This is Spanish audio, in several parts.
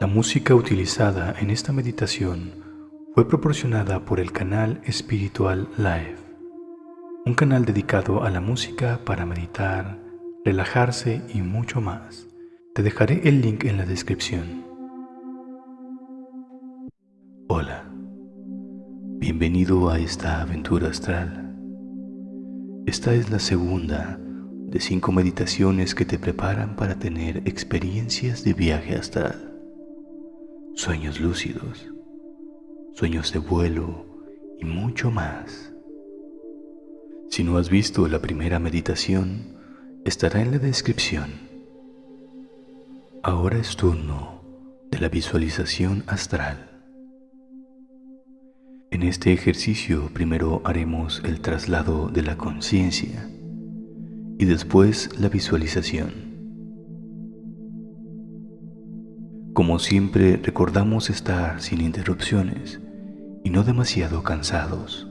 La música utilizada en esta meditación fue proporcionada por el canal Espiritual Live, un canal dedicado a la música para meditar, relajarse y mucho más. Te dejaré el link en la descripción. Hola, bienvenido a esta aventura astral. Esta es la segunda de cinco meditaciones que te preparan para tener experiencias de viaje astral sueños lúcidos, sueños de vuelo y mucho más. Si no has visto la primera meditación, estará en la descripción. Ahora es turno de la visualización astral. En este ejercicio primero haremos el traslado de la conciencia y después la visualización. Siempre recordamos estar sin interrupciones y no demasiado cansados.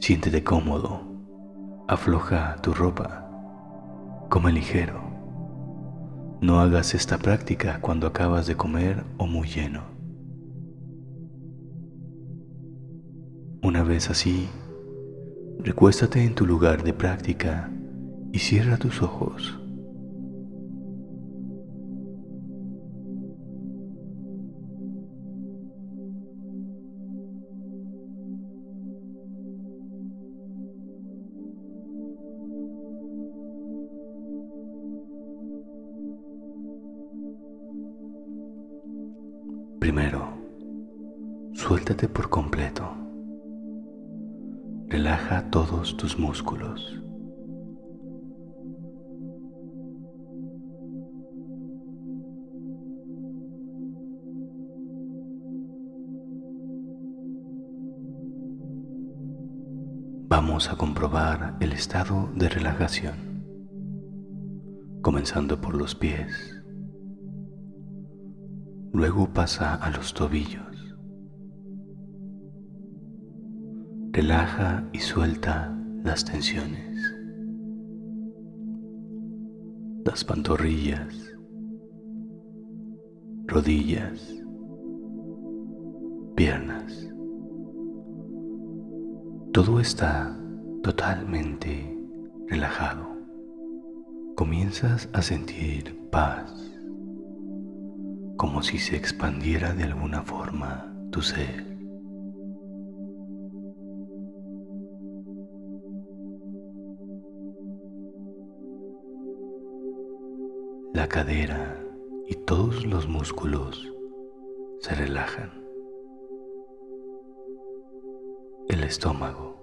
Siéntete cómodo, afloja tu ropa, come ligero. No hagas esta práctica cuando acabas de comer o muy lleno. Una vez así, recuéstate en tu lugar de práctica y cierra tus ojos. Primero, suéltate por completo. Relaja todos tus músculos. Vamos a comprobar el estado de relajación, comenzando por los pies. Luego pasa a los tobillos. Relaja y suelta las tensiones. Las pantorrillas, rodillas, piernas. Todo está totalmente relajado. Comienzas a sentir paz como si se expandiera de alguna forma tu ser. La cadera y todos los músculos se relajan. El estómago,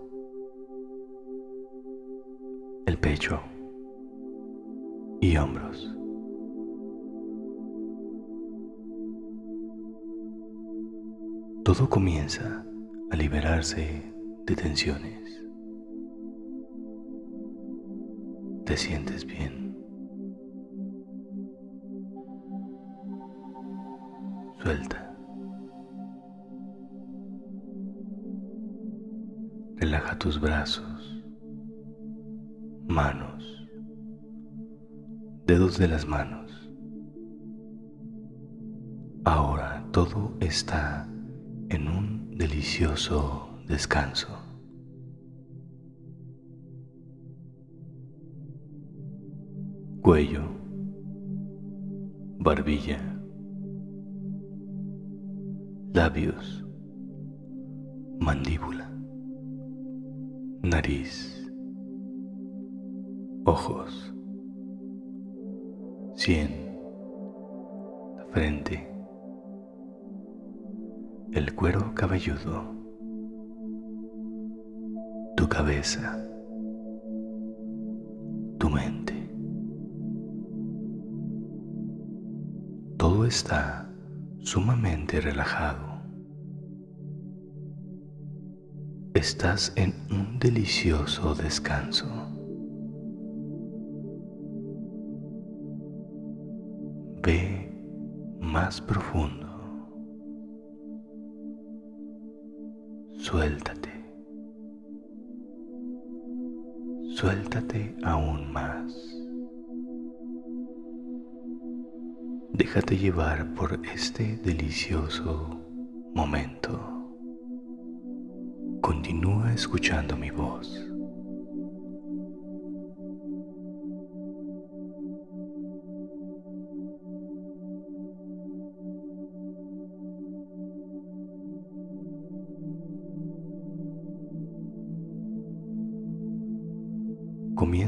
el pecho y hombros. Todo comienza a liberarse de tensiones. Te sientes bien. Suelta. Relaja tus brazos, manos, dedos de las manos. Ahora todo está delicioso descanso. Cuello, barbilla, labios, mandíbula, nariz, ojos, sien, frente, el cuero cabelludo, tu cabeza, tu mente. Todo está sumamente relajado. Estás en un delicioso descanso. Ve más profundo. Suéltate. Suéltate aún más. Déjate llevar por este delicioso momento. Continúa escuchando mi voz.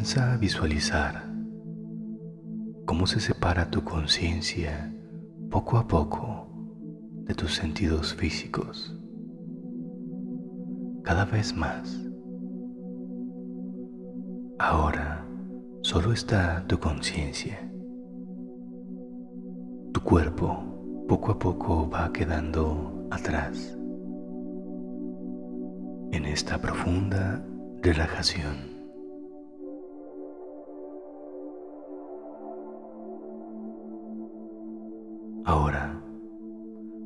Comienza a visualizar cómo se separa tu conciencia poco a poco de tus sentidos físicos, cada vez más. Ahora solo está tu conciencia. Tu cuerpo poco a poco va quedando atrás en esta profunda relajación. Ahora,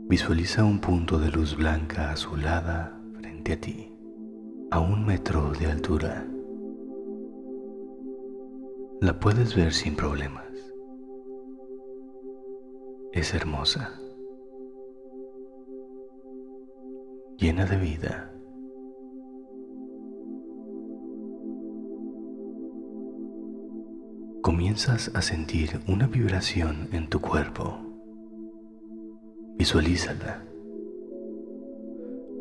visualiza un punto de luz blanca azulada frente a ti, a un metro de altura. La puedes ver sin problemas. Es hermosa, llena de vida. Comienzas a sentir una vibración en tu cuerpo Visualízala.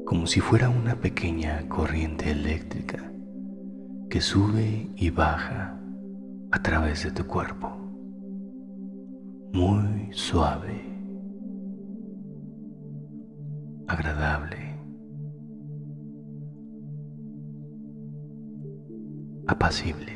Como si fuera una pequeña corriente eléctrica que sube y baja a través de tu cuerpo, muy suave, agradable, apacible.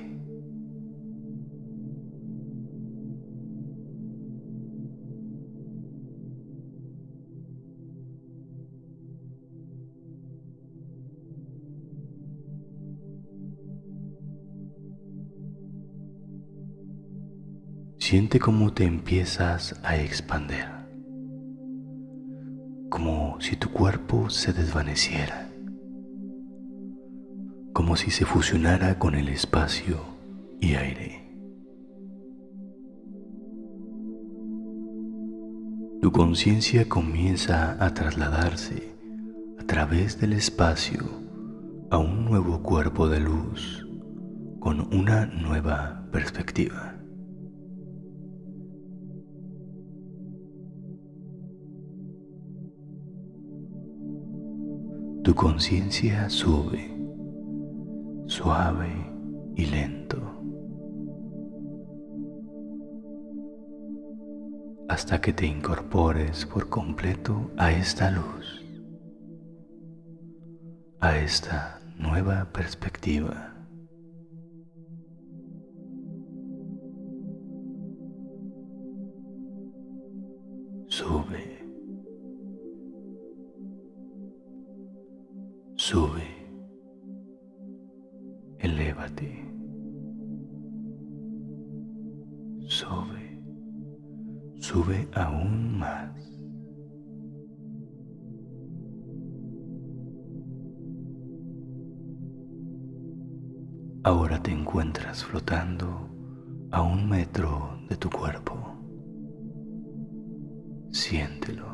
Siente cómo te empiezas a expander, como si tu cuerpo se desvaneciera, como si se fusionara con el espacio y aire. Tu conciencia comienza a trasladarse a través del espacio a un nuevo cuerpo de luz con una nueva perspectiva. Tu conciencia sube, suave y lento, hasta que te incorpores por completo a esta luz, a esta nueva perspectiva. Sube. Sube, elévate, sube, sube aún más. Ahora te encuentras flotando a un metro de tu cuerpo. Siéntelo.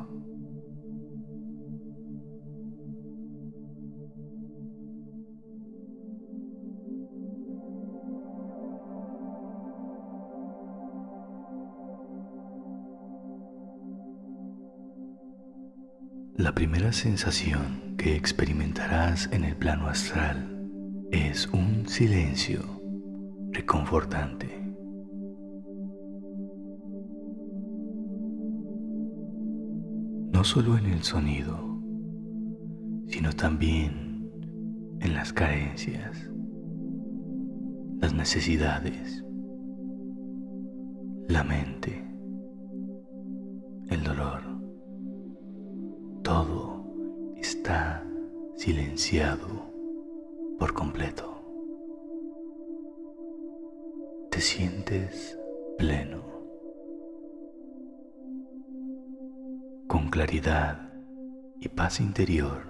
Primera sensación que experimentarás en el plano astral es un silencio reconfortante. No solo en el sonido, sino también en las carencias, las necesidades, la mente, el dolor por completo. Te sientes pleno, con claridad y paz interior.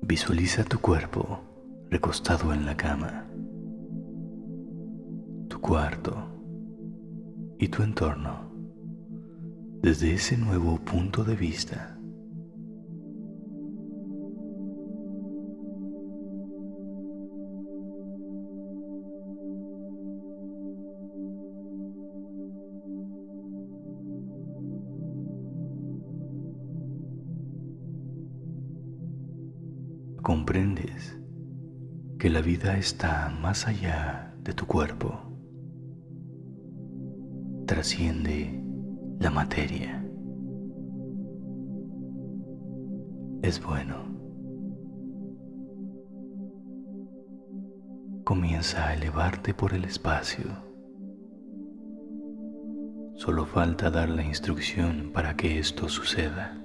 Visualiza tu cuerpo recostado en la cama. Tu cuarto y tu entorno desde ese nuevo punto de vista. comprendes que la vida está más allá de tu cuerpo, trasciende la materia. Es bueno. Comienza a elevarte por el espacio. Solo falta dar la instrucción para que esto suceda.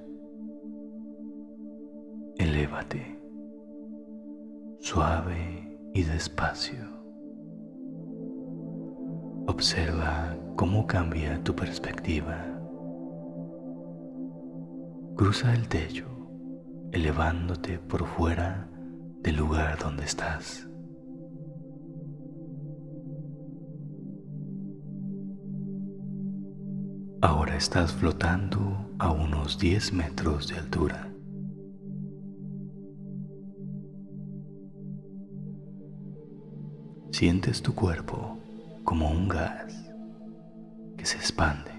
Elévate suave y despacio. Observa cómo cambia tu perspectiva. Cruza el techo, elevándote por fuera del lugar donde estás. Ahora estás flotando a unos 10 metros de altura. Sientes tu cuerpo como un gas que se expande.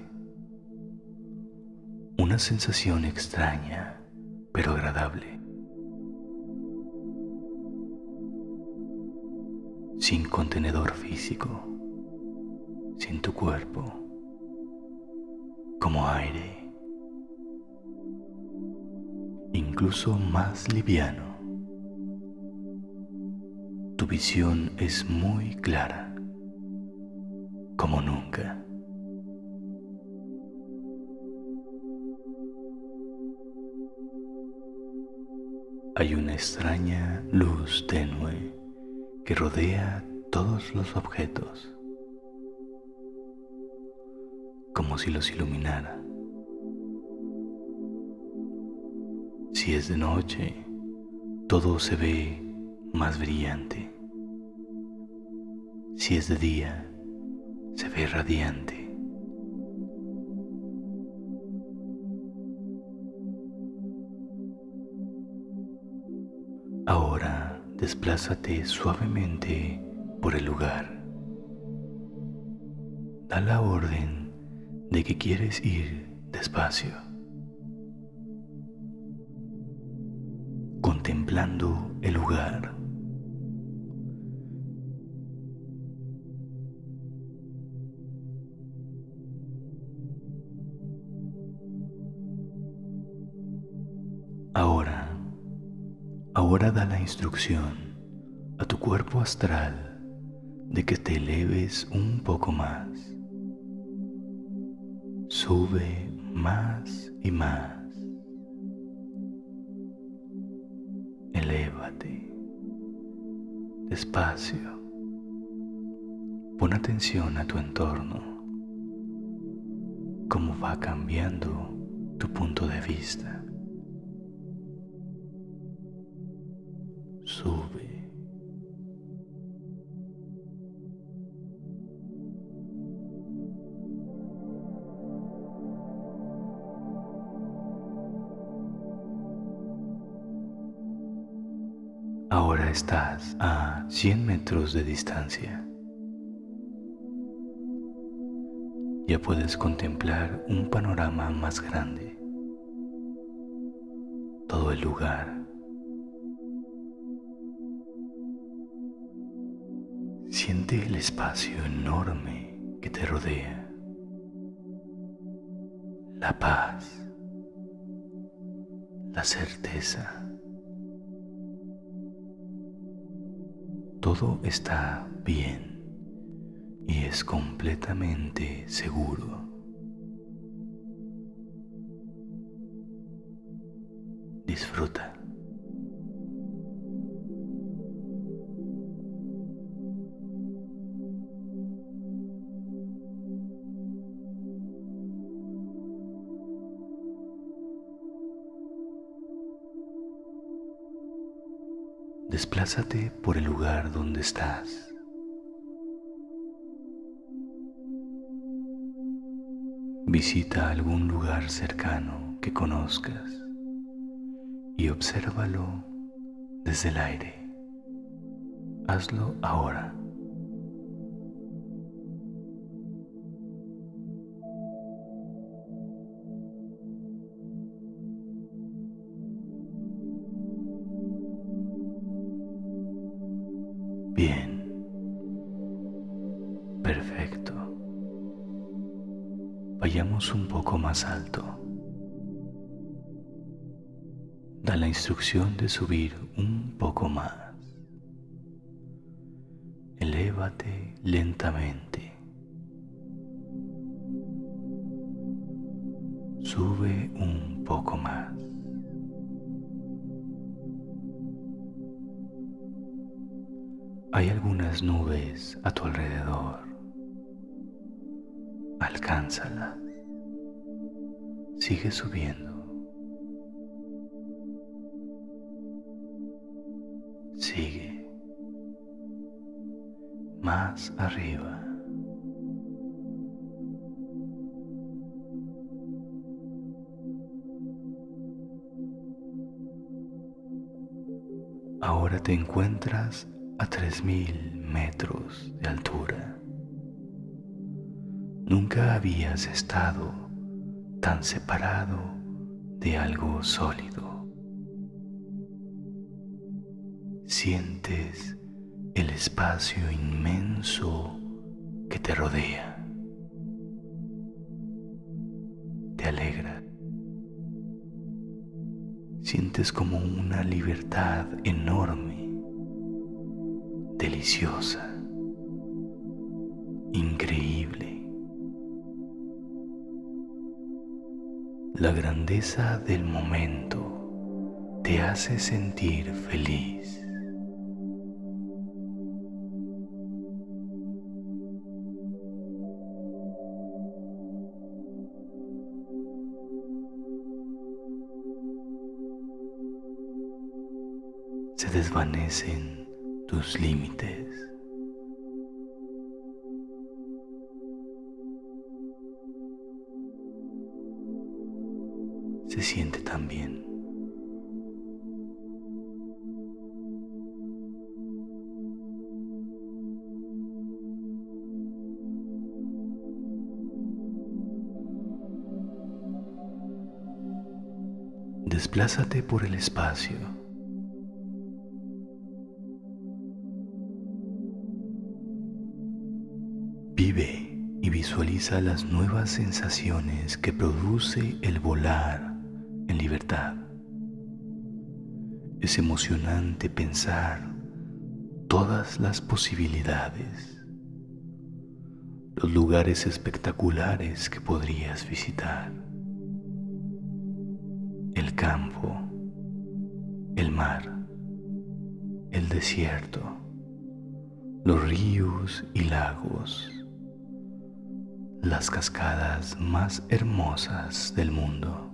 Una sensación extraña pero agradable. Sin contenedor físico, sin tu cuerpo, como aire, incluso más liviano tu visión es muy clara, nunca. Hay una extraña luz tenue que rodea todos los objetos, como si los iluminara. Si es de noche, todo se ve más brillante. Si es de día, se ve radiante. Ahora desplázate suavemente por el lugar. Da la orden de que quieres ir despacio, contemplando el lugar Ahora da la instrucción a tu cuerpo astral de que te eleves un poco más. Sube más y más. Elévate despacio. Pon atención a tu entorno, cómo va cambiando tu punto de vista. Sube. Ahora estás a 100 metros de distancia. Ya puedes contemplar un panorama más grande. Todo el lugar Siente el espacio enorme que te rodea, la paz, la certeza. Todo está bien y es completamente seguro. Disfruta. Desplázate por el lugar donde estás. Visita algún lugar cercano que conozcas y obsérvalo desde el aire. Hazlo ahora. Más alto. Da la instrucción de subir un poco más. Elévate lentamente. Sube un poco más. Hay algunas nubes a tu alrededor. Alcánzalas. Sigue subiendo. Sigue. Más arriba. Ahora te encuentras a tres mil metros de altura. Nunca habías estado tan separado de algo sólido. Sientes el espacio inmenso que te rodea. Te alegra. Sientes como una libertad enorme deliciosa, La grandeza del momento te hace sentir feliz. Se desvanecen tus límites. Se siente tan bien. Desplázate por el espacio Vive y visualiza las nuevas sensaciones que produce el volar Es emocionante pensar todas las posibilidades, los lugares espectaculares que podrías visitar, el campo, el mar, el desierto, los ríos y lagos las cascadas más hermosas del mundo.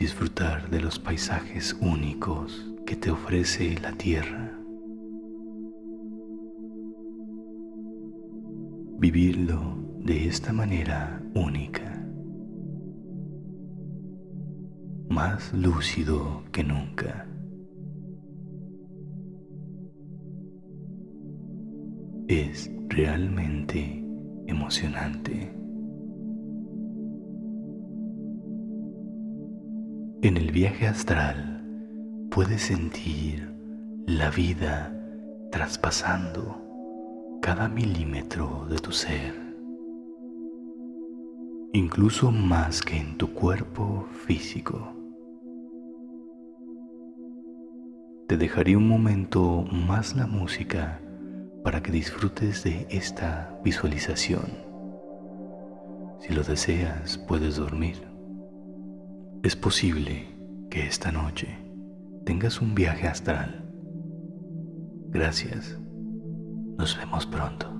Disfrutar de los paisajes únicos que te ofrece la tierra. Vivirlo de esta manera única. Más lúcido que nunca. es realmente emocionante. En el viaje astral puedes sentir la vida traspasando cada milímetro de tu ser, incluso más que en tu cuerpo físico. Te dejaré un momento más la música para que disfrutes de esta visualización. Si lo deseas, puedes dormir. Es posible que esta noche tengas un viaje astral. Gracias. Nos vemos pronto.